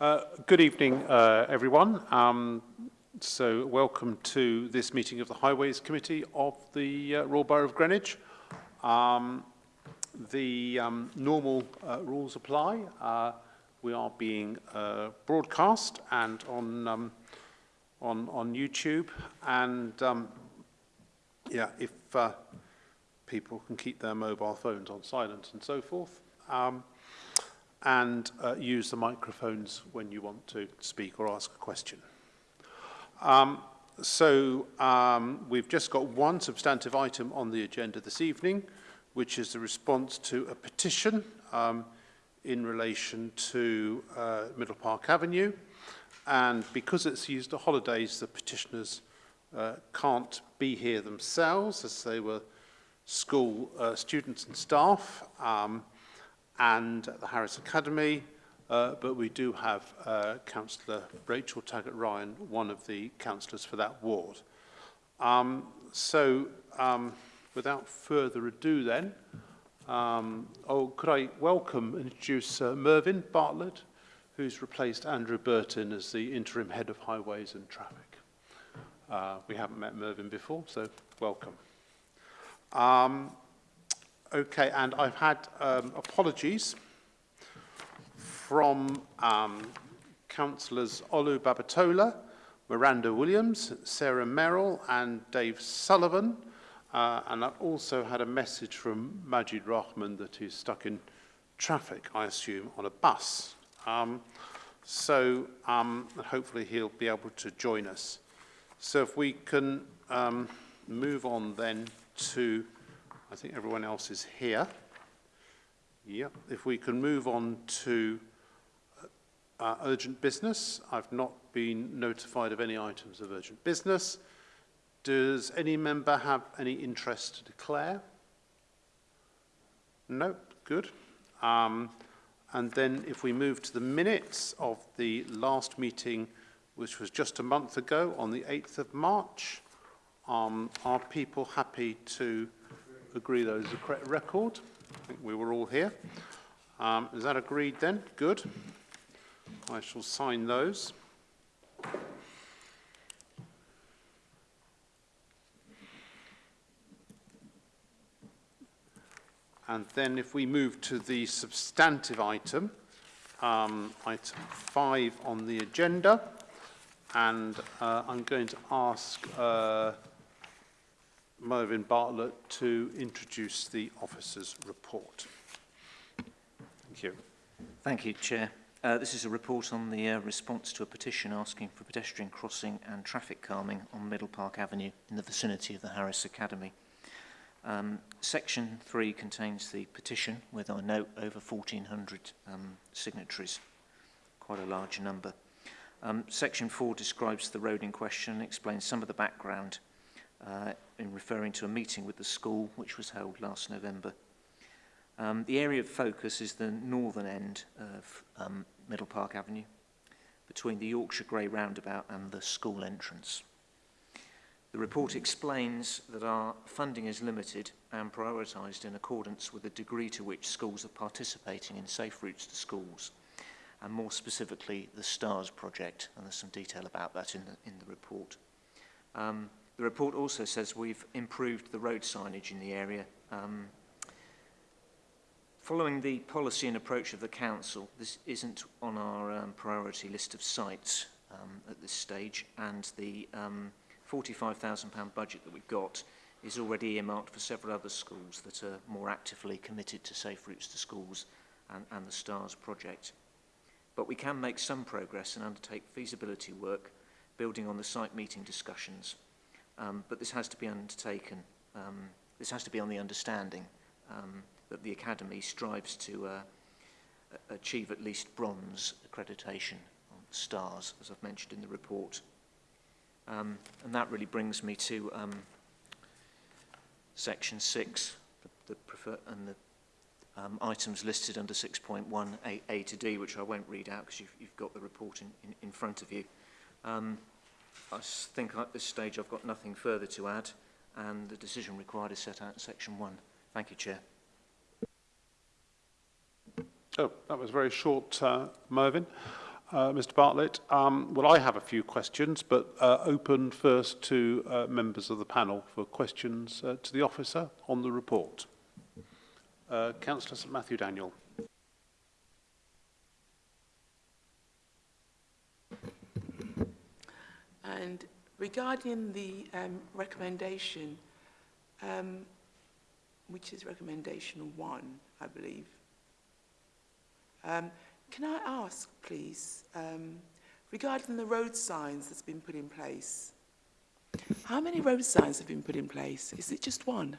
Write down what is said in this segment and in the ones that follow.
Uh, good evening, uh, everyone. Um, so welcome to this meeting of the Highways Committee of the uh, Royal Borough of Greenwich. Um, the um, normal uh, rules apply. Uh, we are being broadcast and on, um, on, on YouTube. And um, yeah, if people can keep their mobile phones on silent and so forth. Um, and uh, use the microphones when you want to speak or ask a question. Um, so um, we've just got one substantive item on the agenda this evening, which is the response to a petition um, in relation to uh, Middle Park Avenue. And because it's used the holidays, the petitioners uh, can't be here themselves as they were school uh, students and staff. Um, and at the Harris Academy, uh, but we do have uh, Councillor Rachel Taggart-Ryan, one of the councillors for that ward. Um, so, um, without further ado then, um, oh, could I welcome and introduce uh, Mervyn Bartlett, who's replaced Andrew Burton as the interim head of highways and traffic. Uh, we haven't met Mervyn before, so welcome. Um, Okay, and I've had um, apologies from um, councillors Olu Babatola, Miranda Williams, Sarah Merrill, and Dave Sullivan. Uh, and I've also had a message from Majid Rahman that he's stuck in traffic, I assume, on a bus. Um, so um, hopefully he'll be able to join us. So if we can um, move on then to I think everyone else is here. Yep. If we can move on to uh, urgent business. I've not been notified of any items of urgent business. Does any member have any interest to declare? Nope, good. Um, and then if we move to the minutes of the last meeting, which was just a month ago on the 8th of March, um, are people happy to agree those is the correct record. I think we were all here. Um, is that agreed then? Good. I shall sign those. And then if we move to the substantive item, um, item five on the agenda, and uh, I'm going to ask uh, Mervyn Bartlett to introduce the officer's report. Thank you. Thank you, Chair. Uh, this is a report on the uh, response to a petition asking for pedestrian crossing and traffic calming on Middle Park Avenue in the vicinity of the Harris Academy. Um, section 3 contains the petition with, our note, over 1,400 um, signatories, quite a large number. Um, section 4 describes the road in question and explains some of the background uh, in referring to a meeting with the school which was held last November. Um, the area of focus is the northern end of um, Middle Park Avenue, between the Yorkshire Grey roundabout and the school entrance. The report explains that our funding is limited and prioritised in accordance with the degree to which schools are participating in safe routes to schools, and more specifically the STARS project, and there's some detail about that in the, in the report. Um, The report also says we've improved the road signage in the area. Um, following the policy and approach of the council, this isn't on our um, priority list of sites um, at this stage, and the um, £45,000 budget that we've got is already earmarked for several other schools that are more actively committed to Safe Routes to Schools and, and the STARS project. But we can make some progress and undertake feasibility work building on the site meeting discussions Um, but this has to be undertaken. Um, this has to be on the understanding um, that the Academy strives to uh, achieve at least bronze accreditation on stars, as I've mentioned in the report. Um, and that really brings me to um, section 6 the, the prefer and the um, items listed under 6.1 A, to D, which I won't read out because you've, you've got the report in, in, in front of you. Um, I think at this stage I've got nothing further to add and the decision required is set out in section 1. Thank you, Chair. Oh, that was very short, uh, Mervyn. Uh, Mr Bartlett, um, well, I have a few questions, but uh, open first to uh, members of the panel for questions uh, to the officer on the report. Uh, Councillor St Matthew Daniel. Regarding the um, recommendation, um, which is recommendation one, I believe, um, can I ask, please, um, regarding the road signs that's been put in place, how many road signs have been put in place? Is it just one?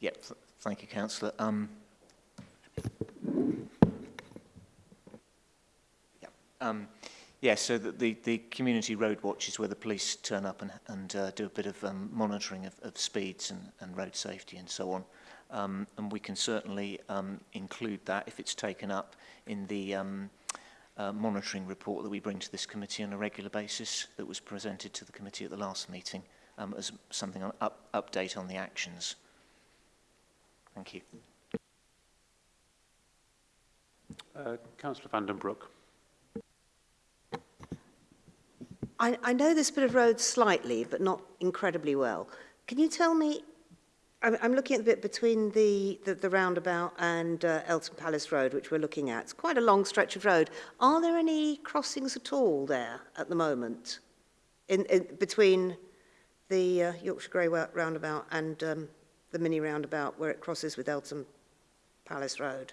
Yep, th thank you, Councillor. Um, yeah, um, yeah, so the, the, the, community road watch is where the police turn up and, and uh, do a bit of um, monitoring of, of speeds and, and road safety and so on. um, and we can certainly um, include that if it's taken up in the um, uh, monitoring report that we bring to this committee on a regular basis that was presented to the committee at the last meeting um, as something on up, update on the actions. Thank you. Uh, Councillor Vandenbroek. I, I know this bit of road slightly, but not incredibly well. Can you tell me I'm, I'm looking at the bit between the, the, the roundabout and uh, Elton Palace Road, which we're looking at. It's quite a long stretch of road. Are there any crossings at all there at the moment in, in between the uh, Yorkshire Grey roundabout and um, the mini roundabout where it crosses with Elton Palace Road?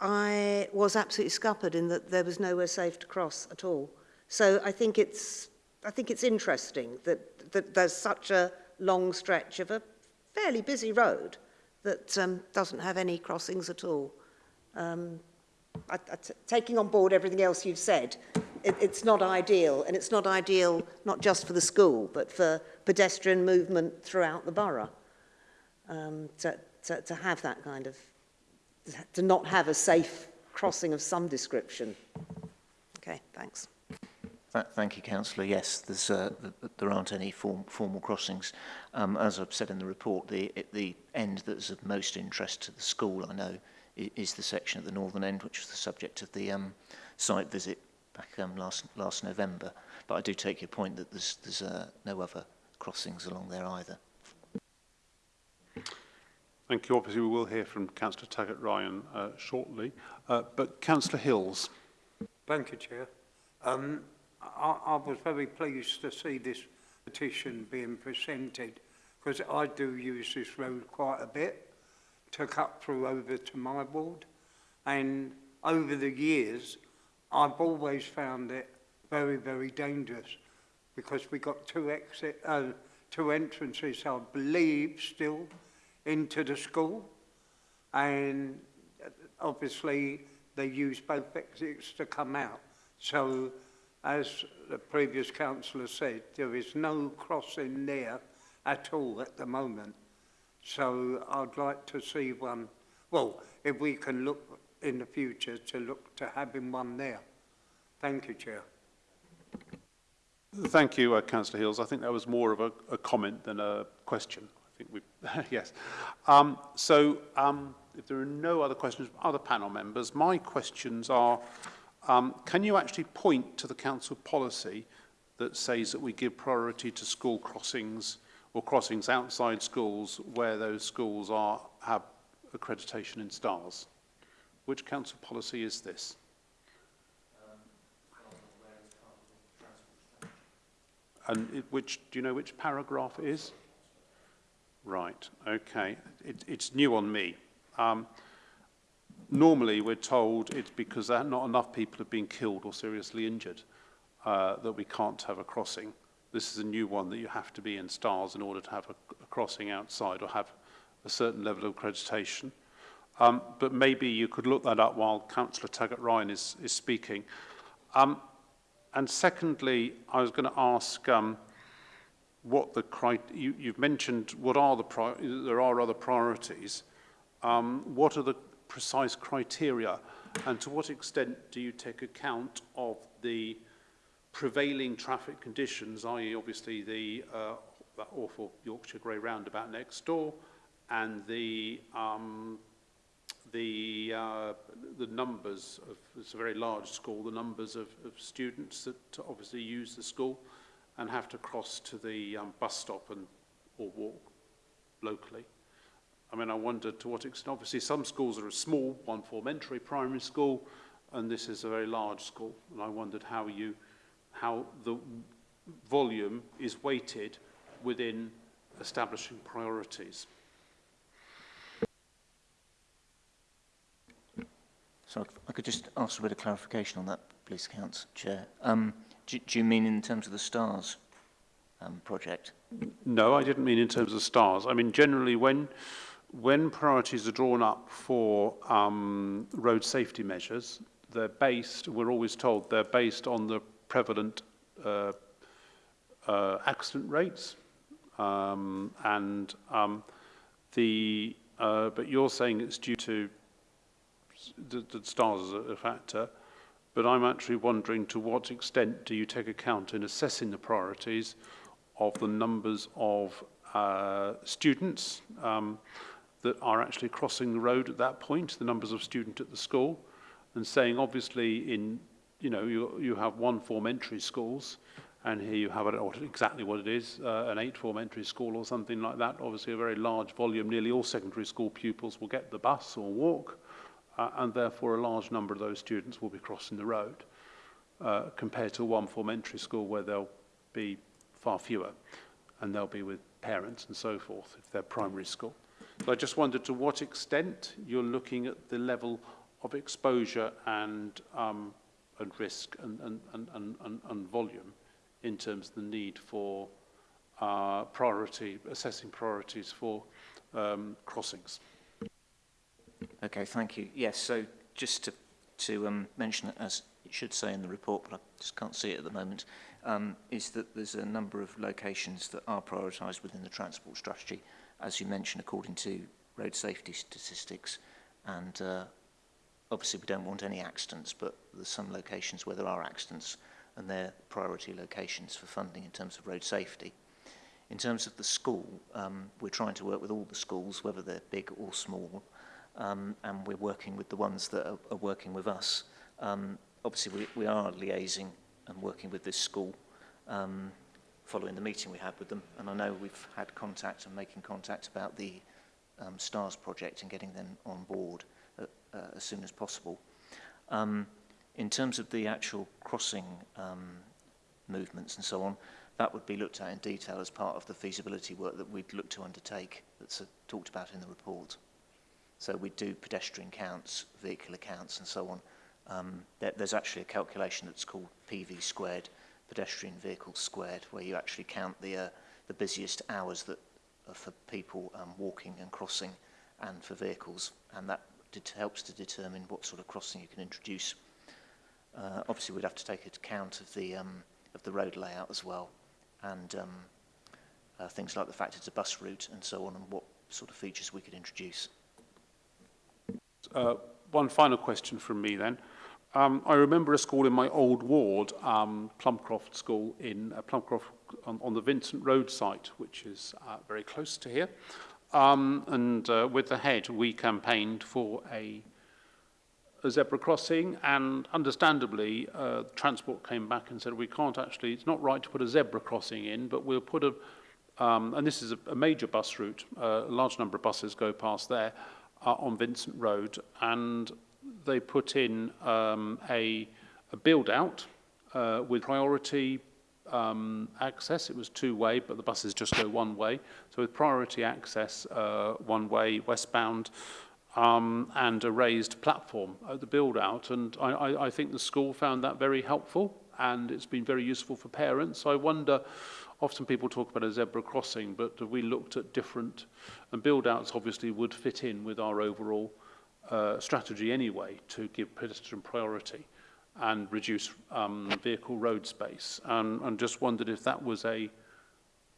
I was absolutely scuppered in that there was nowhere safe to cross at all. So I think it's, I think it's interesting that, that there's such a long stretch of a fairly busy road that um, doesn't have any crossings at all. um, I, I t taking on board everything else you've said, it, it's not ideal, and it's not ideal not just for the school, but for pedestrian movement throughout the borough. Um, to, to, to have that kind of, to not have a safe crossing of some description. Okay, thanks. Th thank you, Councillor. Yes, there's, uh, there aren't any form formal crossings. Um, as I've said in the report, the, the end that's of most interest to the school, I know, is the section at the northern end, which was the subject of the um, site visit back um, last, last November. But I do take your point that there's, there's uh, no other crossings along there either. Thank you. Obviously, we will hear from Councillor Taggart-Ryan uh, shortly. Uh, but Councillor Hills. Thank you, Chair. Um, I, I was very pleased to see this petition being presented because I do use this road quite a bit took up through over to my ward. And over the years, I've always found it very, very dangerous because we got two exit, uh, two entrances, I believe, still into the school. And obviously, they use both exits to come out. So, as the previous councillor said, there is no crossing there at all at the moment. So I'd like to see one. Well, if we can look in the future to look to having one there. Thank you, Chair. Thank you, uh, Councillor Hills. I think that was more of a, a comment than a question. I think we, yes. Um, so um, if there are no other questions from other panel members, my questions are, um, can you actually point to the council policy that says that we give priority to school crossings or crossings outside schools where those schools are, have accreditation in stars. Which council policy is this? And it, which, do you know which paragraph is? Right, okay. It, it's new on me. Um, normally we're told it's because not enough people have been killed or seriously injured uh, that we can't have a crossing. This is a new one that you have to be in STARS in order to have a, a crossing outside or have a certain level of accreditation. Um, but maybe you could look that up while Councillor Taggart-Ryan is, is speaking. Um, and secondly, I was going to ask um, what the you, you've mentioned. What are the there are other priorities? Um, what are the precise criteria, and to what extent do you take account of the prevailing traffic conditions, i.e. obviously the uh, that awful Yorkshire Grey roundabout next door and the um, the uh, the numbers of it's a very large school the numbers of, of students that obviously use the school and have to cross to the um, bus stop and or walk locally I mean I wonder to what extent obviously some schools are a small one form entry primary school and this is a very large school and I wondered how you how the volume is weighted within establishing priorities. So I could just ask a bit of clarification on that, please, Council Chair. Um, do, do, you mean in terms of the STARS um, project? No, I didn't mean in terms of STARS. I mean, generally, when, when priorities are drawn up for um, road safety measures, they're based, we're always told, they're based on the prevalent uh, uh, accident rates. Um, and um, the, uh, but you're saying it's due to the, the stars as a factor, but I'm actually wondering to what extent do you take account in assessing the priorities of the numbers of uh, students um, that are actually crossing the road at that point, the numbers of students at the school, and saying obviously in you know, you, you have one form entry schools, and here you have it, exactly what it is, uh, an eight form entry school or something like that. Obviously, a very large volume, nearly all secondary school pupils will get the bus or walk, uh, and therefore a large number of those students will be crossing the road, uh, compared to one form entry school where they'll be far fewer, and they'll be with parents and so forth if they're primary school. So I just wondered to what extent you're looking at the level of exposure and um, and risk and, and, and, and, and volume in terms of the need for uh, priority, assessing priorities for um, crossings. Okay, thank you. Yes, so just to, to um, mention it as it should say in the report, but I just can't see it at the moment, um, is that there's a number of locations that are prioritised within the transport strategy, as you mentioned, according to road safety statistics and uh, obviously we don't want any accidents, but there's some locations where there are accidents and they're priority locations for funding in terms of road safety. In terms of the school, um, we're trying to work with all the schools, whether they're big or small, um, and we're working with the ones that are, are working with us. Um, obviously, we, we are liaising and working with this school um, following the meeting we had with them, and I know we've had contact and making contact about the um, STARS project and getting them on board uh, as soon as possible. Um, in terms of the actual crossing um, movements and so on, that would be looked at in detail as part of the feasibility work that we'd look to undertake that's uh, talked about in the report. So we do pedestrian counts, vehicular counts and so on. Um, there, there's actually a calculation that's called PV squared, pedestrian vehicle squared, where you actually count the, uh, the busiest hours that are for people um, walking and crossing and for vehicles. And that det helps to determine what sort of crossing you can introduce. Uh, obviously, we'd have to take account of the, um, of the road layout as well and um, uh, things like the fact it's a bus route and so on and what sort of features we could introduce. Uh, one final question from me then. Um, I remember a school in my old ward, um, Plumcroft School in uh, Plumcroft on, on the Vincent Road site, which is uh, very close to here. Um, and uh, with the head, we campaigned for a, a zebra crossing, and understandably, uh, transport came back and said, we can't actually, it's not right to put a zebra crossing in, but we'll put a, um, and this is a, a major bus route, uh, a large number of buses go past there uh, on Vincent Road, and they put in um, a, a build-out uh, with priority um, access, it was two-way, but the buses just go one way. So with priority access, uh, one-way, westbound, um, and a raised platform at the build-out. And I, I, I think the school found that very helpful, and it's been very useful for parents. So I wonder, often people talk about a zebra crossing, but we looked at different, and build-outs obviously would fit in with our overall uh, strategy anyway to give pedestrian priority and reduce um, vehicle road space. Um, and just wondered if that was a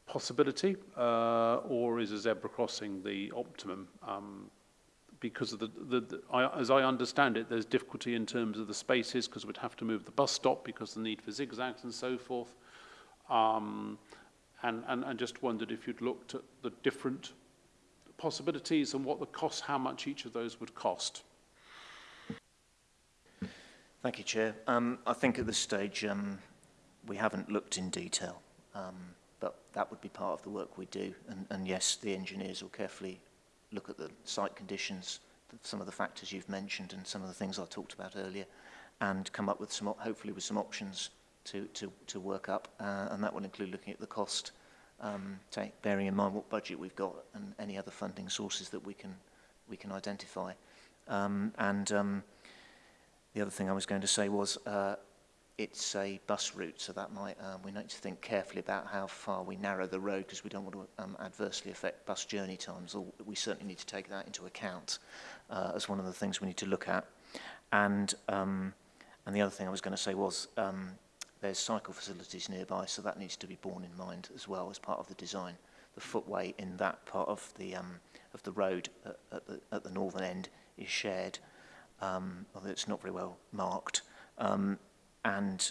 possibility uh, or is a zebra crossing the optimum? Um, because the, the, the, I, as I understand it, there's difficulty in terms of the spaces because we'd have to move the bus stop because the need for zigzags and so forth. Um, and, and, and just wondered if you'd looked at the different possibilities and what the cost, how much each of those would cost. Thank you, Chair. Um, I think at this stage um, we haven't looked in detail, um, but that would be part of the work we do. And, and yes, the engineers will carefully look at the site conditions, some of the factors you've mentioned and some of the things I talked about earlier, and come up with some, hopefully with some options to, to, to work up. Uh, and that will include looking at the cost, um, take, bearing in mind what budget we've got and any other funding sources that we can, we can identify. Um, and um, The other thing I was going to say was uh, it's a bus route, so that might um, we need to think carefully about how far we narrow the road because we don't want to um, adversely affect bus journey times. Or we certainly need to take that into account uh, as one of the things we need to look at. And um, and the other thing I was going to say was um, there's cycle facilities nearby, so that needs to be borne in mind as well as part of the design. The footway in that part of the um, of the road at, at, the, at the northern end is shared um, although it's not very well marked. Um, and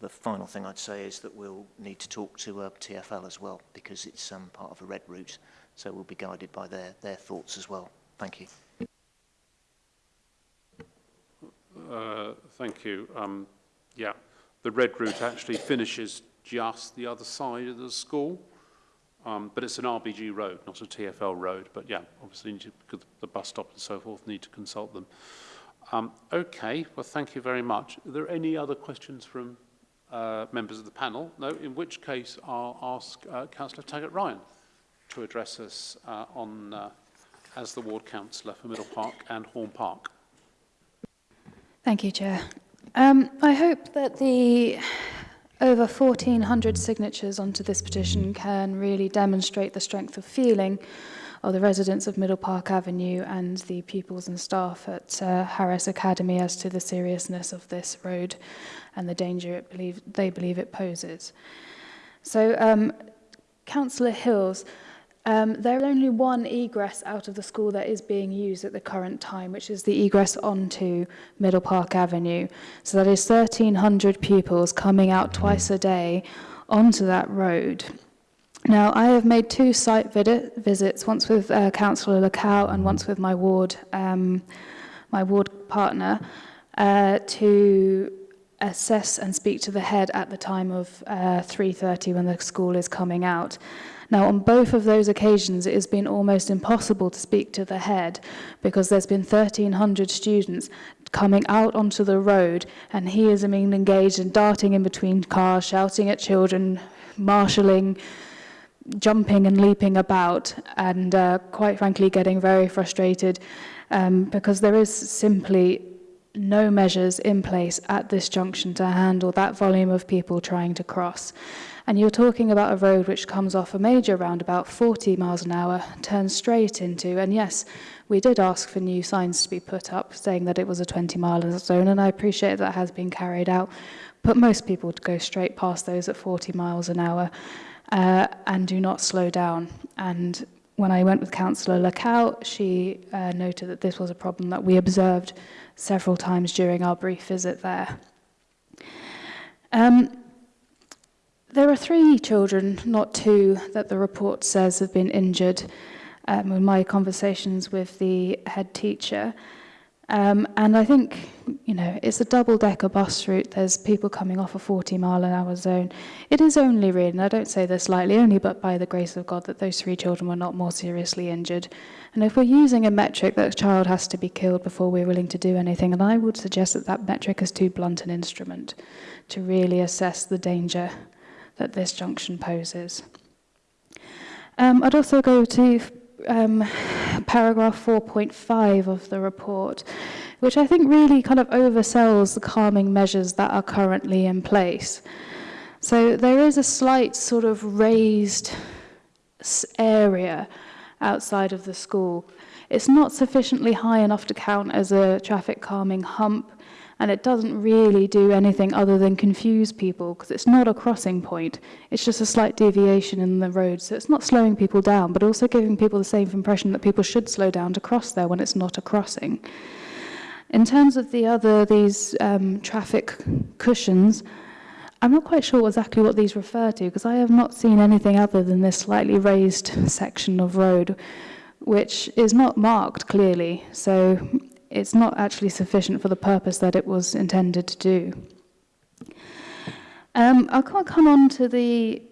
the final thing I'd say is that we'll need to talk to uh, TFL as well because it's um, part of a red route. So we'll be guided by their, their thoughts as well. Thank you. Uh, thank you. Um, yeah, the red route actually finishes just the other side of the school. Um, but it's an RBG road, not a TFL road. But yeah, obviously to, the bus stop and so forth need to consult them. Um, okay, well, thank you very much. Are there any other questions from uh, members of the panel? No, in which case I'll ask uh, Councillor Taggart-Ryan to address us uh, on, uh, as the ward councillor for Middle Park and Horn Park. Thank you, Chair. Um, I hope that the Over 1,400 signatures onto this petition can really demonstrate the strength of feeling of the residents of Middle Park Avenue and the pupils and staff at uh, Harris Academy as to the seriousness of this road and the danger it believe, they believe it poses. So um, Councillor Hills, Um, there is only one egress out of the school that is being used at the current time, which is the egress onto Middle Park Avenue. So that is 1,300 pupils coming out twice a day onto that road. Now, I have made two site visits, once with uh, Councillor Lacow and once with my ward, um, my ward partner, uh, to assess and speak to the head at the time of uh, 3.30 when the school is coming out. Now, on both of those occasions, it has been almost impossible to speak to the head because there's been 1,300 students coming out onto the road and he is being engaged in darting in between cars, shouting at children, marshalling, jumping and leaping about and uh, quite frankly getting very frustrated um, because there is simply no measures in place at this junction to handle that volume of people trying to cross. And you're talking about a road which comes off a major roundabout 40 miles an hour, turns straight into, and yes, we did ask for new signs to be put up saying that it was a 20 mile zone, and I appreciate that has been carried out, but most people go straight past those at 40 miles an hour uh, and do not slow down. And when I went with Councillor Lacow, she uh, noted that this was a problem that we observed several times during our brief visit there. Um, There are three children, not two, that the report says have been injured um, in my conversations with the head teacher. Um, and I think, you know, it's a double-decker bus route. There's people coming off a 40-mile-an-hour zone. It is only really, and I don't say this lightly, only but by the grace of God that those three children were not more seriously injured. And if we're using a metric that a child has to be killed before we're willing to do anything, and I would suggest that that metric is too blunt an instrument to really assess the danger that this junction poses. Um, I'd also go to um, paragraph 4.5 of the report, which I think really kind of oversells the calming measures that are currently in place. So there is a slight sort of raised area outside of the school. It's not sufficiently high enough to count as a traffic calming hump, And it doesn't really do anything other than confuse people because it's not a crossing point. It's just a slight deviation in the road. So it's not slowing people down, but also giving people the same impression that people should slow down to cross there when it's not a crossing. In terms of the other, these um, traffic cushions, I'm not quite sure exactly what these refer to because I have not seen anything other than this slightly raised section of road, which is not marked clearly. So it's not actually sufficient for the purpose that it was intended to do. Um, I'll come on to the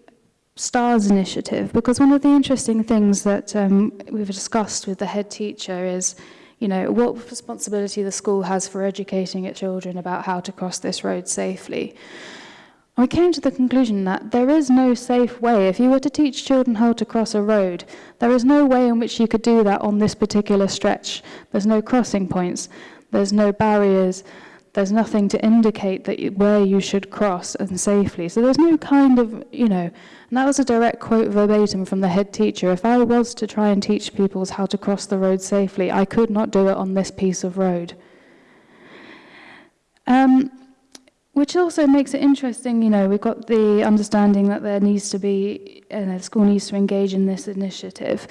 STARS initiative because one of the interesting things that um, we've discussed with the head teacher is you know, what responsibility the school has for educating its children about how to cross this road safely. We came to the conclusion that there is no safe way. If you were to teach children how to cross a road, there is no way in which you could do that on this particular stretch. There's no crossing points, there's no barriers, there's nothing to indicate that you, where you should cross and safely. So there's no kind of, you know, and that was a direct quote verbatim from the head teacher. If I was to try and teach pupils how to cross the road safely, I could not do it on this piece of road. Um, which also makes it interesting, you know, we've got the understanding that there needs to be, you uh, know, the school needs to engage in this initiative,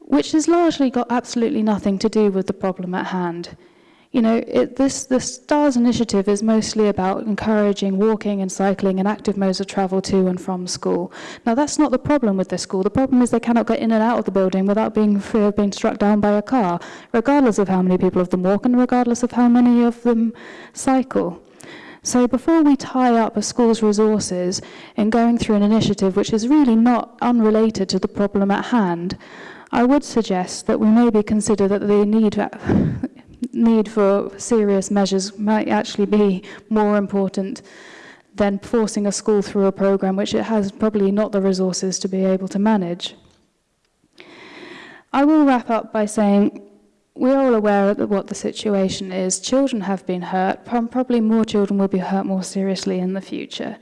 which has largely got absolutely nothing to do with the problem at hand. You know, it, this the STARS initiative is mostly about encouraging walking and cycling and active modes of travel to and from school. Now, that's not the problem with this school. The problem is they cannot get in and out of the building without being fear of being struck down by a car, regardless of how many people of them walk and regardless of how many of them cycle. So before we tie up a school's resources in going through an initiative which is really not unrelated to the problem at hand, I would suggest that we maybe consider that the need, need for serious measures might actually be more important than forcing a school through a program which it has probably not the resources to be able to manage. I will wrap up by saying we're all aware of what the situation is. Children have been hurt. Probably more children will be hurt more seriously in the future.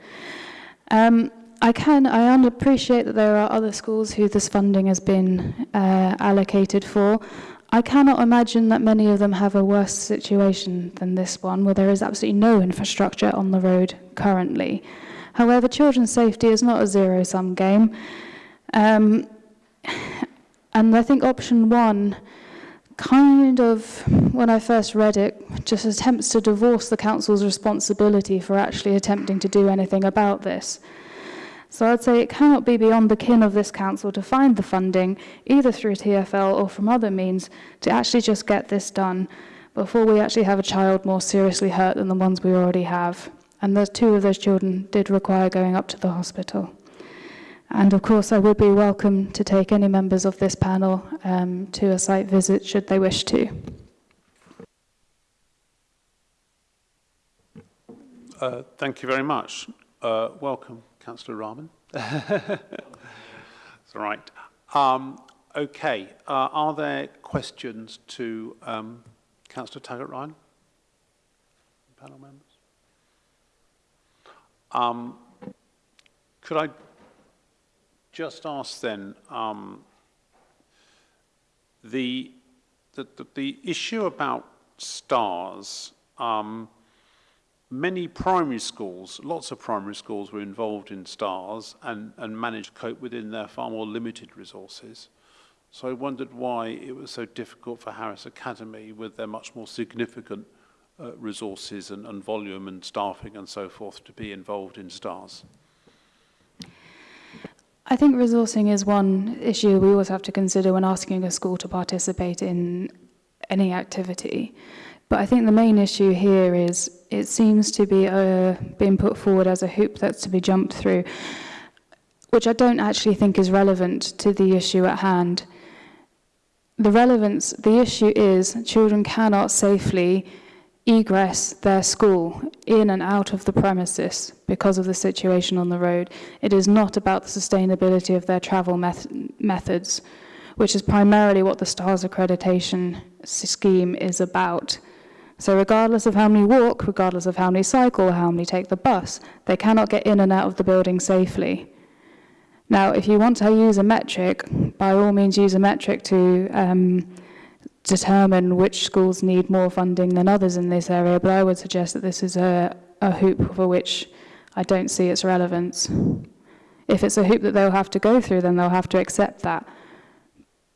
Um, I can, I appreciate that there are other schools who this funding has been uh, allocated for. I cannot imagine that many of them have a worse situation than this one, where there is absolutely no infrastructure on the road currently. However, children's safety is not a zero-sum game. Um, and I think option one, kind of, when I first read it, just attempts to divorce the council's responsibility for actually attempting to do anything about this. So I'd say it cannot be beyond the kin of this council to find the funding, either through TFL or from other means, to actually just get this done before we actually have a child more seriously hurt than the ones we already have. And those two of those children did require going up to the hospital. And of course, I would be welcome to take any members of this panel um, to a site visit should they wish to. Uh, thank you very much. Uh, welcome, Councillor Rahman. it's all right. Um, okay, uh, are there questions to um, Councillor Taggart-Ryan? Panel members? Um, could I just ask then, um, the, the, the, issue about stars, um, many primary schools, lots of primary schools were involved in stars and, and managed to cope within their far more limited resources. So I wondered why it was so difficult for Harris Academy with their much more significant uh, resources and, and volume and staffing and so forth to be involved in stars. I think resourcing is one issue we always have to consider when asking a school to participate in any activity. But I think the main issue here is it seems to be uh, being put forward as a hoop that's to be jumped through, which I don't actually think is relevant to the issue at hand. The relevance, the issue is children cannot safely egress their school in and out of the premises because of the situation on the road. It is not about the sustainability of their travel met methods, which is primarily what the STARS accreditation scheme is about. So regardless of how many walk, regardless of how many cycle, how many take the bus, they cannot get in and out of the building safely. Now, if you want to use a metric, by all means use a metric to um, determine which schools need more funding than others in this area, but I would suggest that this is a, a hoop for which I don't see its relevance. If it's a hoop that they'll have to go through, then they'll have to accept that.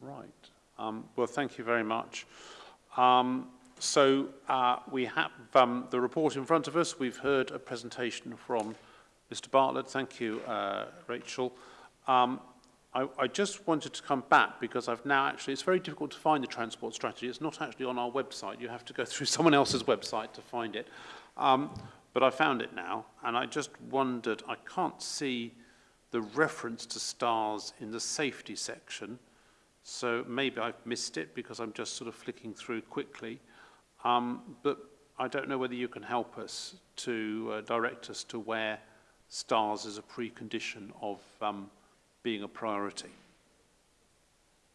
Right. Um, well, thank you very much. Um, so uh, we have um, the report in front of us. We've heard a presentation from Mr. Bartlett. Thank you, uh, Rachel. Um, I, I, just wanted to come back because I've now actually, it's very difficult to find the transport strategy. It's not actually on our website. You have to go through someone else's website to find it. Um, But I found it now, and I just wondered, I can't see the reference to stars in the safety section, so maybe I've missed it because I'm just sort of flicking through quickly. Um, but I don't know whether you can help us to uh, direct us to where stars is a precondition of um, being a priority.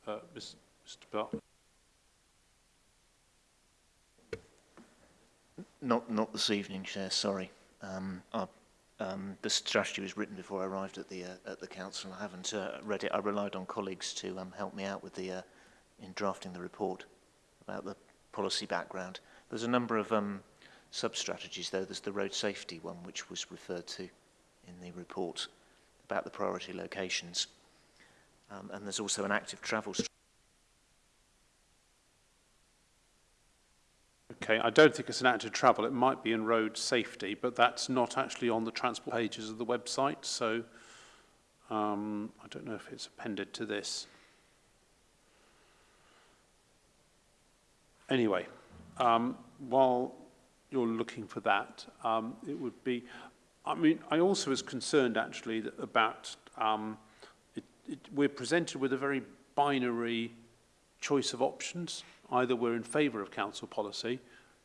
Uh, Mr. Bell. Not, not this evening, Chair, sorry. Um, I, um, the strategy was written before I arrived at the, uh, at the Council. I haven't uh, read it. I relied on colleagues to um, help me out with the, uh, in drafting the report about the policy background. There's a number of um, sub-strategies, though. There's the road safety one, which was referred to in the report about the priority locations. Um, and there's also an active travel strategy. indicate. I don't think it's an act travel. It might be in road safety, but that's not actually on the transport pages of the website. So um, I don't know if it's appended to this. Anyway, um, while you're looking for that, um, it would be, I mean, I also was concerned actually about, um, it, it, we're presented with a very binary choice of options. Either we're in favour of council policy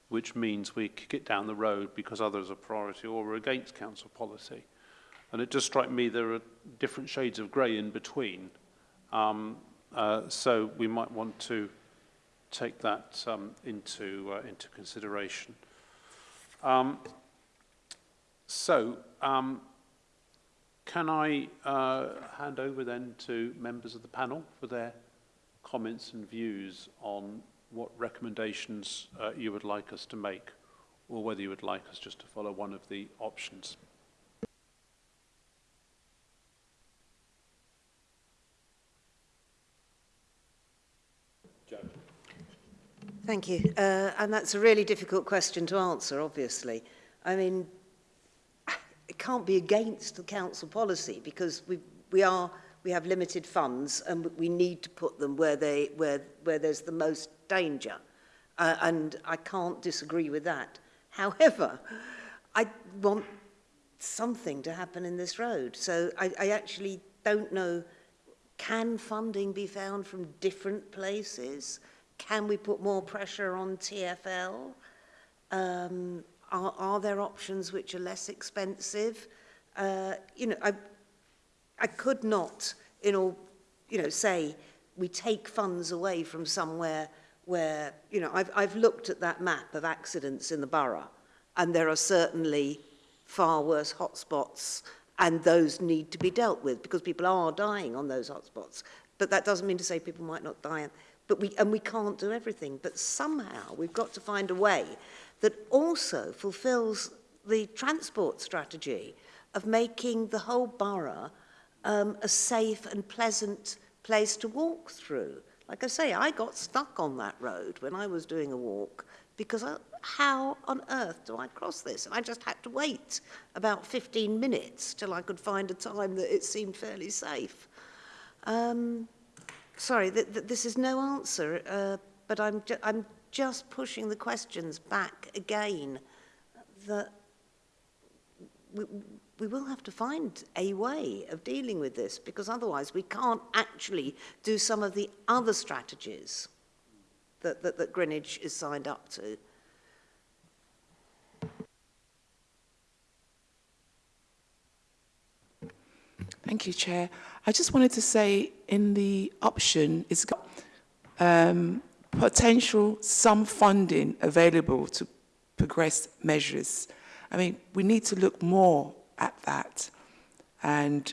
which means we kick it down the road because others are priority or we're against council policy. And it does strike me there are different shades of grey in between. Um, uh, so we might want to take that um, into, uh, into consideration. Um, so um, can I uh, hand over then to members of the panel for their comments and views on what recommendations uh, you would like us to make or whether you would like us just to follow one of the options. Thank you. Uh, and that's a really difficult question to answer, obviously. I mean, it can't be against the council policy because we, we, are, we have limited funds and we need to put them where, they, where, where there's the most danger. Uh, and I can't disagree with that. However, I want something to happen in this road. So I, I actually don't know, can funding be found from different places? Can we put more pressure on TFL? Um, are, are there options which are less expensive? Uh, you know, I, I could not, in all, you know, say we take funds away from somewhere where, you know, I've, I've looked at that map of accidents in the borough and there are certainly far worse hotspots and those need to be dealt with because people are dying on those hotspots. But that doesn't mean to say people might not die. But we, and we can't do everything. But somehow we've got to find a way that also fulfills the transport strategy of making the whole borough um, a safe and pleasant place to walk through. Like I say, I got stuck on that road when I was doing a walk because I, how on earth do I cross this? And I just had to wait about 15 minutes till I could find a time that it seemed fairly safe. Um, sorry, th th this is no answer, uh, but I'm, ju I'm just pushing the questions back again that we, we will have to find a way of dealing with this because otherwise we can't actually do some of the other strategies that, that, that Greenwich is signed up to. Thank you, Chair. I just wanted to say in the option, it's got um, potential some funding available to progress measures. I mean, we need to look more at that and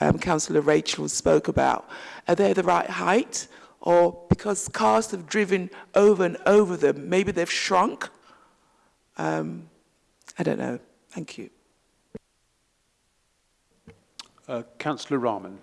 um, Councillor Rachel spoke about. Are they the right height? Or because cars have driven over and over them, maybe they've shrunk? Um, I don't know. Thank you. Uh, Councillor Rahman.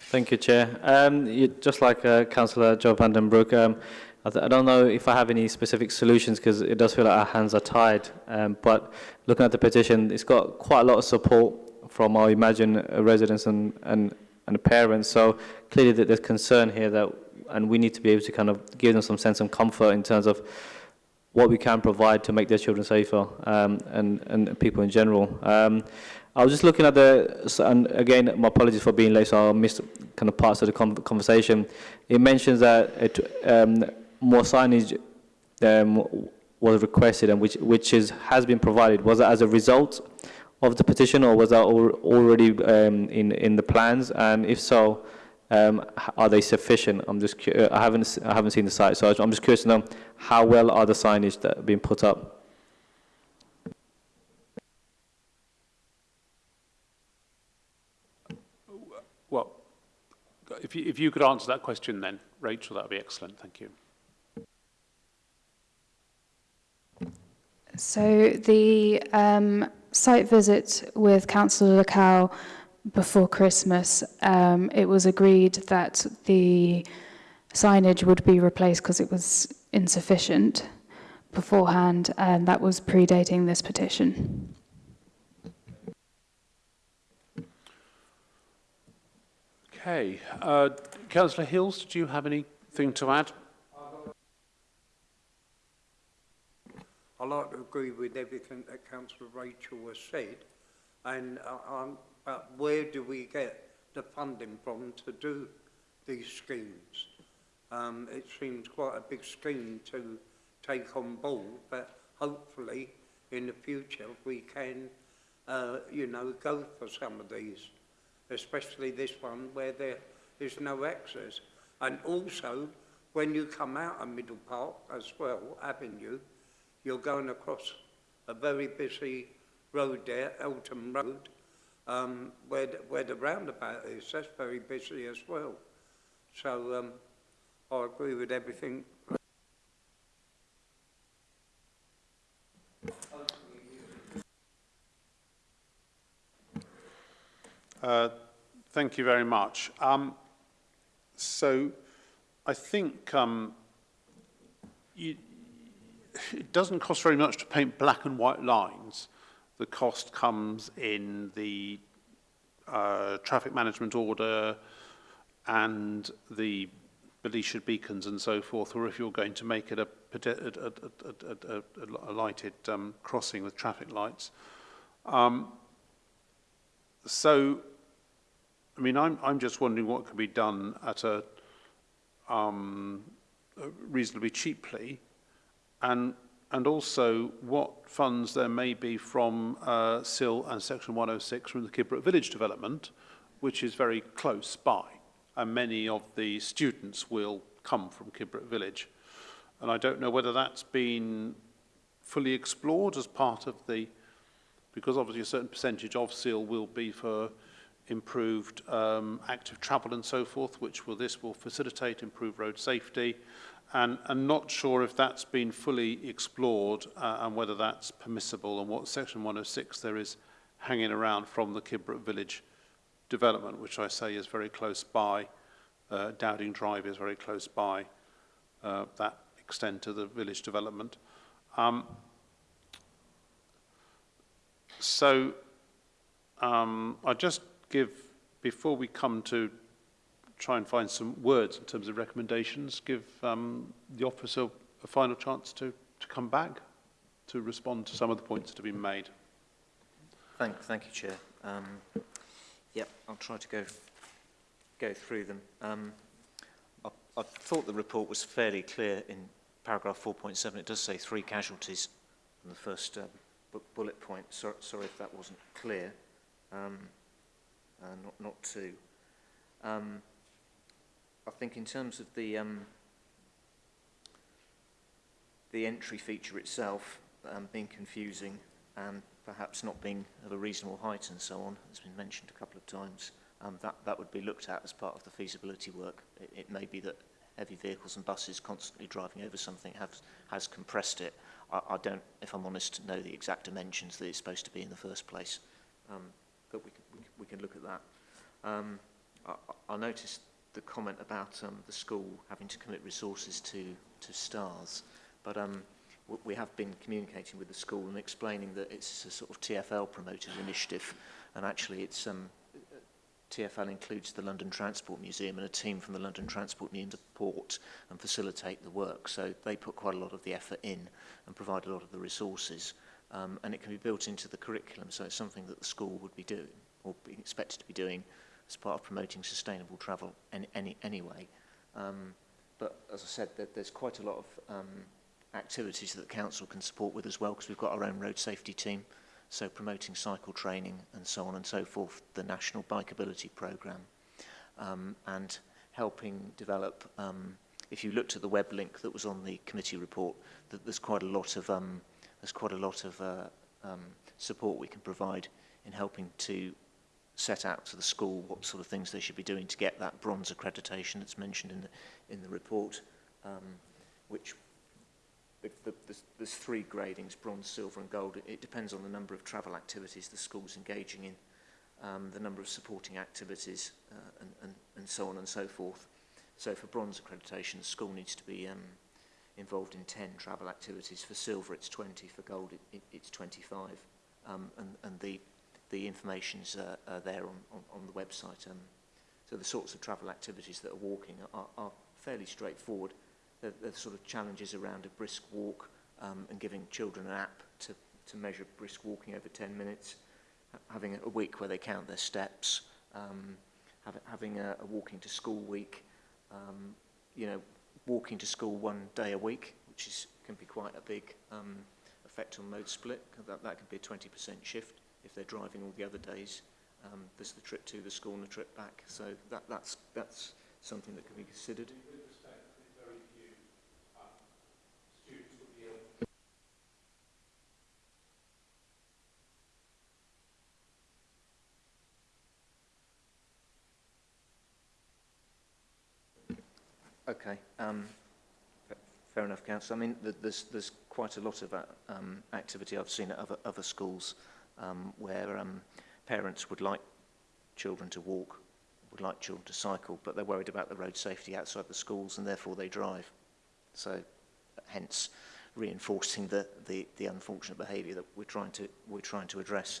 Thank you, Chair. Um, you, just like uh, Councillor Joe Vandenbroek, um, I, I, don't know if I have any specific solutions because it does feel like our hands are tied. Um, but looking at the petition, it's got quite a lot of support from our Imagine residents and, and, and parents. So clearly there's concern here that, and we need to be able to kind of give them some sense of comfort in terms of what we can provide to make their children safer um, and, and people in general. Um, I was just looking at the, and again, my apologies for being late, so I missed kind of parts of the conversation. It mentions that it, um, more signage um, was requested and which, which is, has been provided. Was that as a result of the petition or was that already um, in, in the plans? And if so, um, are they sufficient? I'm just I haven't I haven't seen the site, so I'm just curious to know how well are the signage that being put up. Well, if you, if you could answer that question then, Rachel, that would be excellent. Thank you. So the um, site visit with Councillor Lacau before Christmas, um, it was agreed that the signage would be replaced because it was insufficient beforehand, and that was predating this petition. Okay. Uh, Councillor Hills, did you have anything to add? a lot agree with everything that Councillor Rachel has said, and uh, um, but where do we get the funding from to do these schemes? Um, it seems quite a big scheme to take on board, but hopefully in the future we can, uh, you know, go for some of these, especially this one where there is no access. And also, when you come out of Middle Park as well, Avenue, You're going across a very busy road there, Eltham Road, um, where, the, where the roundabout is. That's very busy as well. So um, I agree with everything. Uh, thank you very much. Um, so I think um, you, it doesn't cost very much to paint black and white lines. The cost comes in the uh, traffic management order and the Belisha beacons and so forth, or if you're going to make it a, a, a, a lighted um, crossing with traffic lights. Um, so, I mean, I'm, I'm just wondering what could be done at a um, reasonably cheaply and, and also what funds there may be from uh, SIL and Section 106 from the Kibbert Village Development, which is very close by, and many of the students will come from Kibbert Village. And I don't know whether that's been fully explored as part of the, because obviously a certain percentage of SIL will be for improved um, active travel and so forth, which will this will facilitate, improve road safety, And I'm not sure if that's been fully explored uh, and whether that's permissible and what Section 106 there is hanging around from the Kibbert Village development, which I say is very close by. Uh, Dowding Drive is very close by uh, that extent of the village development. Um, so um, I just give, before we come to try and find some words in terms of recommendations, give um, the officer a final chance to, to come back to respond to some of the points that have been made. Thank, thank you, Chair. Um, yep, I'll try to go, go through them. Um, I, I thought the report was fairly clear in paragraph 4.7. It does say three casualties in the first uh, bu bullet point. So, sorry if that wasn't clear. Um, uh, not, not two. Um, I think in terms of the um, the entry feature itself um, being confusing and perhaps not being of a reasonable height and so on, it's been mentioned a couple of times, um, that, that would be looked at as part of the feasibility work. It, it may be that heavy vehicles and buses constantly driving over something have, has compressed it. I, I don't, if I'm honest, know the exact dimensions that it's supposed to be in the first place, um, but we can, we, we can look at that. Um, I, I noticed the comment about um, the school having to commit resources to, to STARS, but um, we have been communicating with the school and explaining that it's a sort of TFL promoted initiative, and actually it's um, TFL includes the London Transport Museum and a team from the London Transport Museum support and facilitate the work. So they put quite a lot of the effort in and provide a lot of the resources. Um, and it can be built into the curriculum, so it's something that the school would be doing or be expected to be doing as part of promoting sustainable travel in any, anyway. Um, but as I said, there, there's quite a lot of um, activities that the council can support with as well because we've got our own road safety team. So promoting cycle training and so on and so forth, the National Bikeability Programme um, and helping develop, um, if you looked at the web link that was on the committee report, that there's quite a lot of, um, there's quite a lot of uh, um, support we can provide in helping to set out to the school what sort of things they should be doing to get that bronze accreditation that's mentioned in the, in the report, um, which the, the, there's, there's three gradings, bronze, silver and gold. It, depends on the number of travel activities the school's engaging in, um, the number of supporting activities uh, and, and, and so on and so forth. So for bronze accreditation, the school needs to be um, involved in 10 travel activities. For silver, it's 20. For gold, it, it, it's 25. Um, and, and the the information's uh, uh, there on, on, on the website. Um, so the sorts of travel activities that are walking are, are fairly straightforward. The, the sort of challenges around a brisk walk um, and giving children an app to, to measure brisk walking over 10 minutes, having a week where they count their steps, um, have, having a, a walking to school week, um, you know, walking to school one day a week, which is, can be quite a big um, effect on mode split. That, that could be a 20% shift. if they're driving all the other days. Um, there's the trip to the school and the trip back. So that, that's, that's something that can be considered. Okay. Um, fair enough, Councillor. I mean, there's, there's quite a lot of uh, um, activity I've seen at other, other schools um, where um, parents would like children to walk, would like children to cycle, but they're worried about the road safety outside the schools and therefore they drive. So hence reinforcing the, the, the unfortunate behaviour that we're trying to, we're trying to address.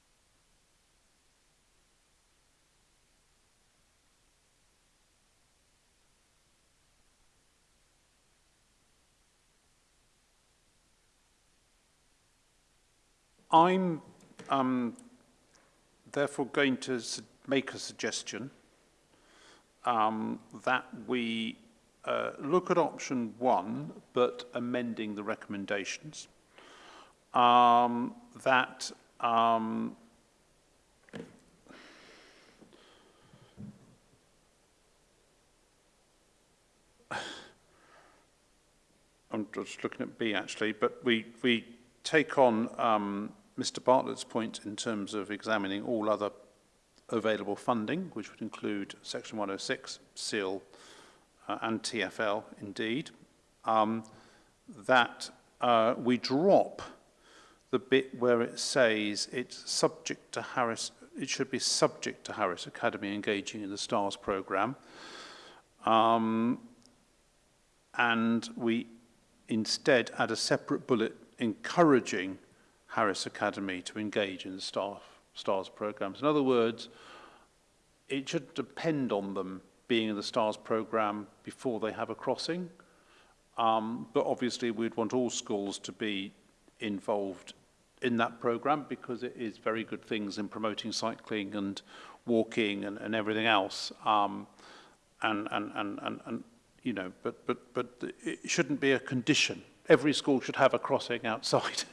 I'm um, therefore going to make a suggestion um, that we uh, look at option one, but amending the recommendations. Um, that um, I'm just looking at B actually, but we, we take on um, Mr. Bartlett's point in terms of examining all other available funding, which would include Section 106, SEAL, uh, and TFL, indeed, um, that uh, we drop the bit where it says it's subject to Harris, it should be subject to Harris Academy engaging in the STARS program. Um, and we instead add a separate bullet encouraging Harris Academy to engage in staff, STARS programs. In other words, it should depend on them being in the STARS program before they have a crossing. Um, but obviously we'd want all schools to be involved in that program because it is very good things in promoting cycling and walking and, and everything else. Um, and, and, and, and, and, you know, but, but, but it shouldn't be a condition every school should have a crossing outside,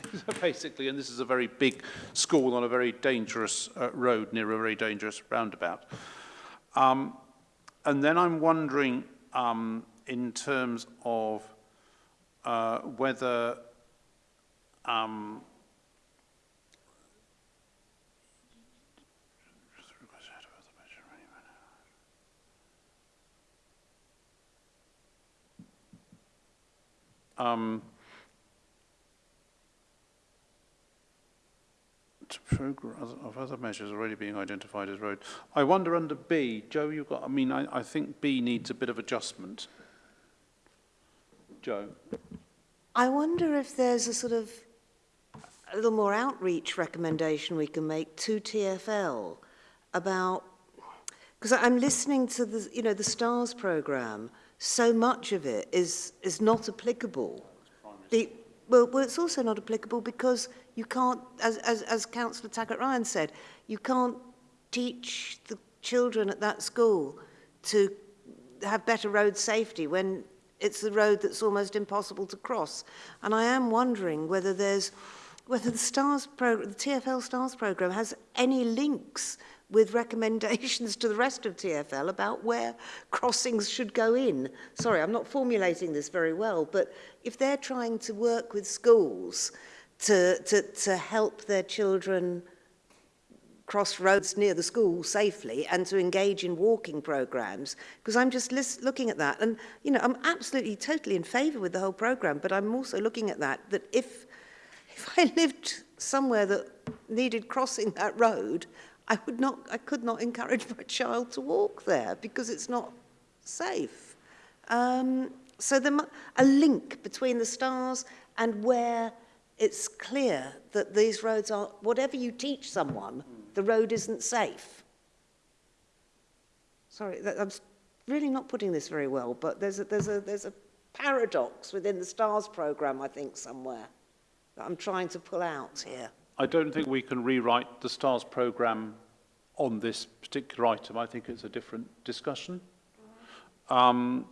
basically, and this is a very big school on a very dangerous uh, road near a very dangerous roundabout. Um, and then I'm wondering, um, in terms of uh, whether um, um, of other measures already being identified as road. I wonder under B, Joe, you've got, I mean, I, I think B needs a bit of adjustment. Joe. I wonder if there's a sort of a little more outreach recommendation we can make to TFL about, because I'm listening to the, you know, the STARS programme, so much of it is, is not applicable. The, well, well, it's also not applicable because you can't, as, as, as Councillor Tackett ryan said, you can't teach the children at that school to have better road safety when it's the road that's almost impossible to cross. And I am wondering whether there's whether the stars program the TFL stars program has any links with recommendations to the rest of TfL about where crossings should go in. Sorry, I'm not formulating this very well, but if they're trying to work with schools to, to, to help their children cross roads near the school safely and to engage in walking programs because I'm just list, looking at that and you know I'm absolutely totally in favor with the whole program but I'm also looking at that that if if I lived somewhere that needed crossing that road I, would not, I could not encourage my child to walk there because it's not safe. Um, so there a link between the stars and where it's clear that these roads are, whatever you teach someone, the road isn't safe. Sorry, that, I'm really not putting this very well, but there's a, there's a, there's a paradox within the STARS programme, I think, somewhere that I'm trying to pull out here. I don't think we can rewrite the STARS programme on this particular item. I think it's a different discussion. Um,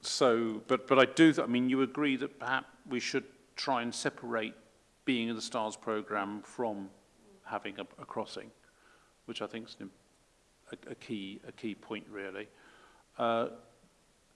so, but, but I do, I mean, you agree that perhaps we should try and separate being in the STARS programme from having a, a crossing, which I think is a, a, key, a key point, really. Uh,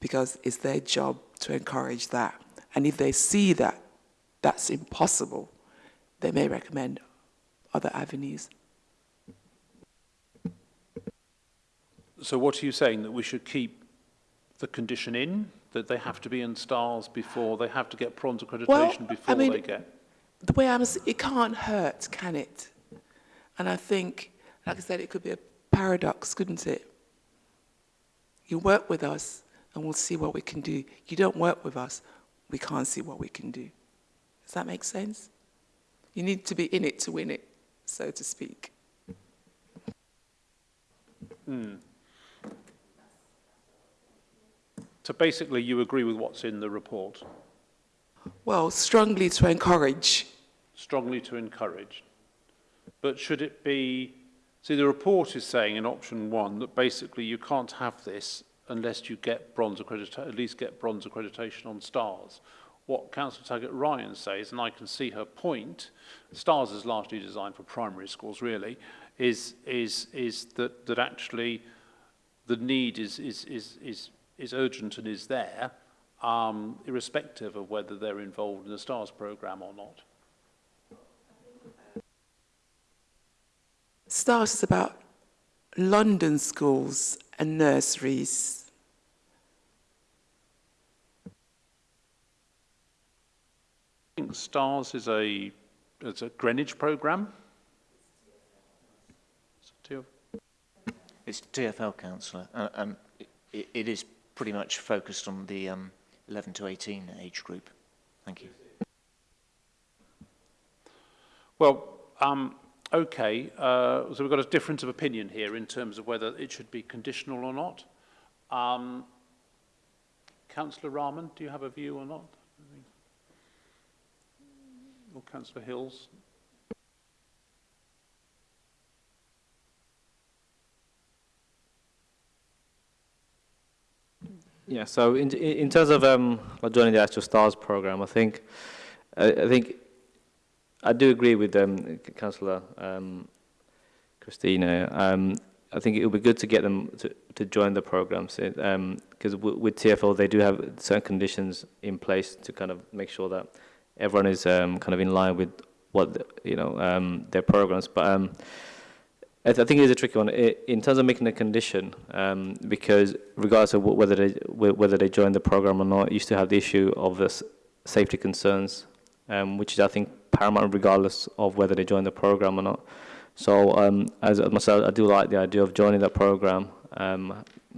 because it's their job to encourage that. And if they see that that's impossible, they may recommend other avenues. So what are you saying, that we should keep the condition in, that they have to be in stars before, they have to get prawns accreditation well, before I mean, they get? The way I'm, it can't hurt, can it? And I think, like I said, it could be a paradox, couldn't it? You work with us and we'll see what we can do. You don't work with us, we can't see what we can do. Does that make sense? You need to be in it to win it so to speak. Hmm. So basically you agree with what's in the report? Well, strongly to encourage. Strongly to encourage. But should it be... See, the report is saying in option one that basically you can't have this unless you get bronze accreditation, at least get bronze accreditation on stars what Council Target Ryan says, and I can see her point, STARS is largely designed for primary schools really, is, is, is that, that actually the need is, is, is, is, is urgent and is there, um, irrespective of whether they're involved in the STARS programme or not. STARS is about London schools and nurseries STARS is a, is a Greenwich program. It's TFL councillor, and um, it, it is pretty much focused on the um, 11 to 18 age group. Thank you. Well, um, okay, uh, so we've got a difference of opinion here in terms of whether it should be conditional or not. Um, Councillor Rahman, do you have a view or not? or Councillor Hills. Yeah, so in, in terms of um, joining the actual STARS program, I think I, I think I do agree with um, Councillor um, Christina. Um, I think it would be good to get them to, to join the programme, um, because with TFL they do have certain conditions in place to kind of make sure that everyone is um, kind of in line with what the, you know um, their programs. But um, I, th I, think it is a tricky one it, in terms of making a condition, um, because regardless of whether they whether they join the program or not, you still have the issue of the safety concerns, um, which is I think paramount regardless of whether they join the program or not. So um, as myself, I do like the idea of joining that program,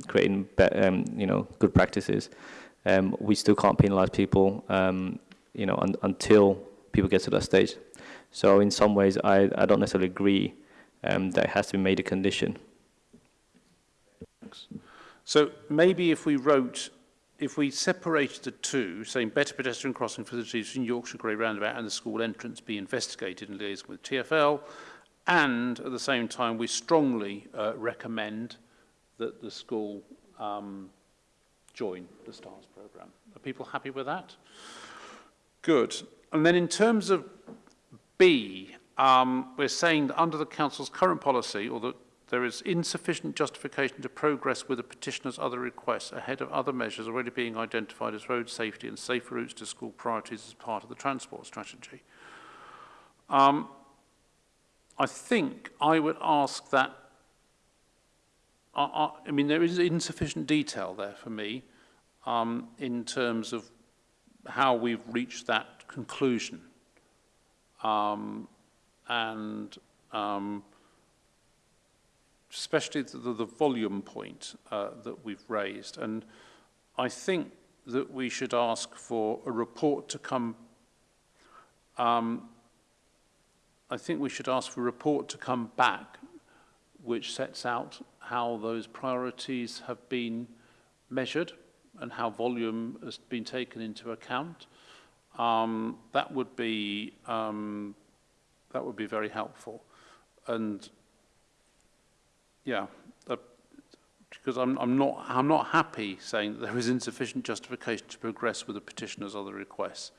creating you know good practices. Um, we still can't penalise people um, you know, un until people get to that stage. So in some ways, I, I don't necessarily agree um, that it has to be made a condition. So maybe if we wrote, if we separated the two, saying better pedestrian crossing facilities in Yorkshire Grey Roundabout and the school entrance be investigated in liaison with TfL, and at the same time we strongly uh, recommend that the school um, join the STARS programme. Are people happy with that? Good. And then in terms of B, um, we're saying that under the Council's current policy, or that there is insufficient justification to progress with the petitioner's other requests ahead of other measures already being identified as road safety and safer routes to school priorities as part of the transport strategy. Um, I think I would ask that, I, uh, I, uh, I mean, there is insufficient detail there for me um, in terms of how we've reached that conclusion. Um, and um, especially the, the, volume point uh, that we've raised. And I think that we should ask for a report to come, um, I think we should ask for a report to come back which sets out how those priorities have been measured and how volume has been taken into account, um, that would be um, that would be very helpful. And yeah, uh, because I'm, I'm not I'm not happy saying that there is insufficient justification to progress with the petitioner's other requests.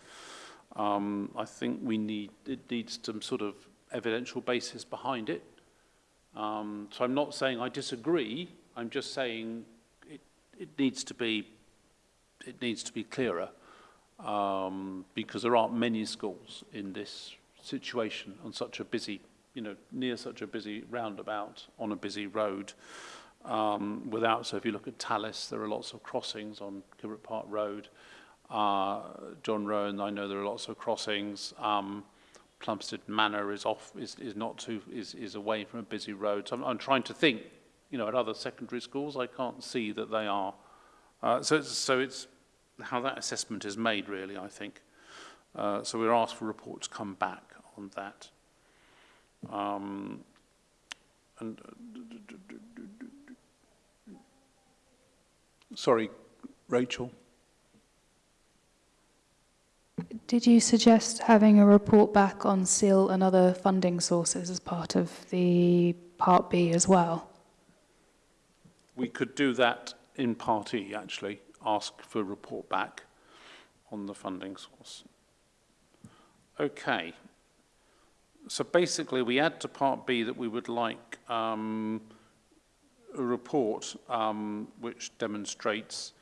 Um, I think we need it needs some sort of evidential basis behind it. Um, so I'm not saying I disagree. I'm just saying it, it needs to be it needs to be clearer um, because there aren't many schools in this situation on such a busy, you know, near such a busy roundabout on a busy road. Um, without, so if you look at Tallis, there are lots of crossings on Kibbert Park Road. Uh, John Rowan, I know there are lots of crossings. Um, Plumstead Manor is off, is, is not too, is, is away from a busy road. So I'm, I'm trying to think, you know, at other secondary schools, I can't see that they are uh, so, it's, so it's how that assessment is made, really, I think. Uh, so we're asked for reports to come back on that. Um, and uh, sorry, Rachel. Did you suggest having a report back on SEAL and other funding sources as part of the Part B as well? We could do that in Part E, actually, ask for a report back on the funding source. Okay. So basically, we add to Part B that we would like um, a report um, which demonstrates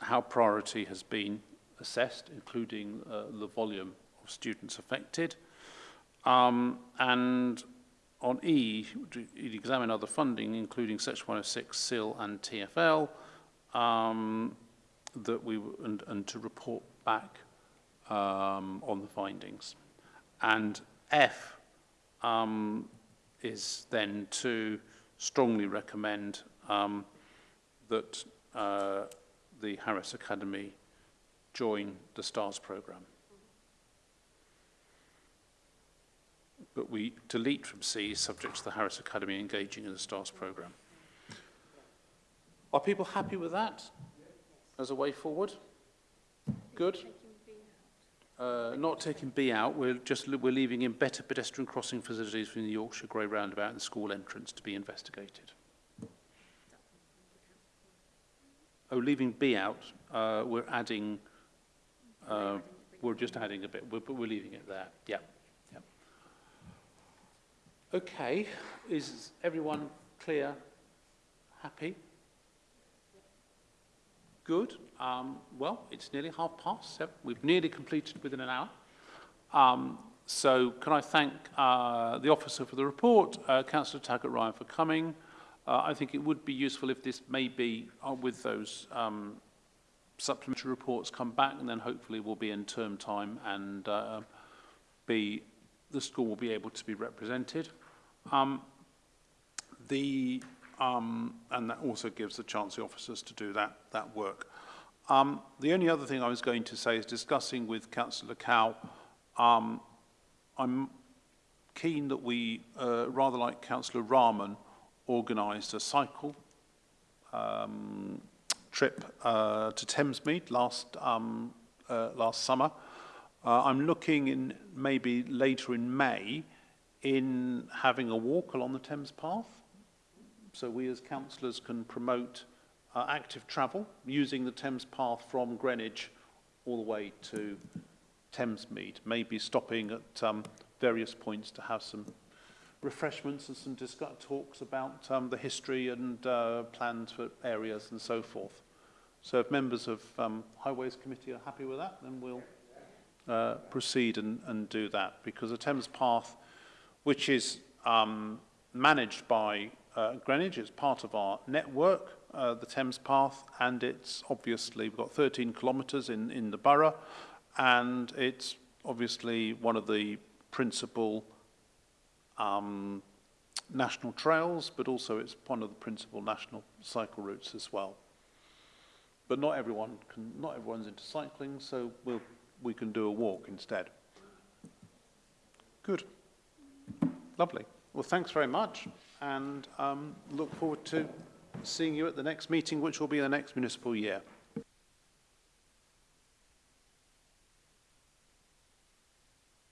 how priority has been assessed, including uh, the volume of students affected, um, and on E, you'd examine other funding, including Section 106, SIL and TFL, um, that we and, and to report back um, on the findings. And F um, is then to strongly recommend um, that uh, the Harris Academy join the STARS programme. that we delete from C subject to the Harris Academy engaging in the STARS program. Are people happy with that as a way forward? Good. Uh, not taking B out, we're just we're leaving in better pedestrian crossing facilities from the Yorkshire Grey roundabout and school entrance to be investigated. Oh, leaving B out, uh, we're adding, uh, we're just adding a bit, we're, we're leaving it there. Yeah. Okay, is everyone clear, happy? Good. Um, well, it's nearly half past seven. We've nearly completed within an hour. Um, so can I thank uh, the officer for the report, uh, Councillor Taggart-Ryan for coming. Uh, I think it would be useful if this may be uh, with those um, supplementary reports come back and then hopefully we'll be in term time and uh, be the school will be able to be represented. Um, the, um, and that also gives the Chancery officers to do that, that work. Um, the only other thing I was going to say is discussing with Councillor Cow, um, I'm keen that we, uh, rather like Councillor Rahman, organised a cycle um, trip uh, to Thamesmead last, um, uh, last summer. Uh, I'm looking in maybe later in May in having a walk along the Thames Path. So we as councillors can promote uh, active travel using the Thames Path from Greenwich all the way to Thamesmead, maybe stopping at um, various points to have some refreshments and some talks about um, the history and uh, plans for areas and so forth. So if members of um, Highways Committee are happy with that, then we'll Uh, proceed and, and do that because the Thames Path, which is um, managed by uh, Greenwich, is part of our network, uh, the Thames Path, and it's obviously, we've got 13 kilometres in, in the borough, and it's obviously one of the principal um, national trails, but also it's one of the principal national cycle routes as well. But not everyone can, not everyone's into cycling, so we'll we can do a walk instead. Good. Lovely. Well, thanks very much, and um, look forward to seeing you at the next meeting, which will be the next municipal year.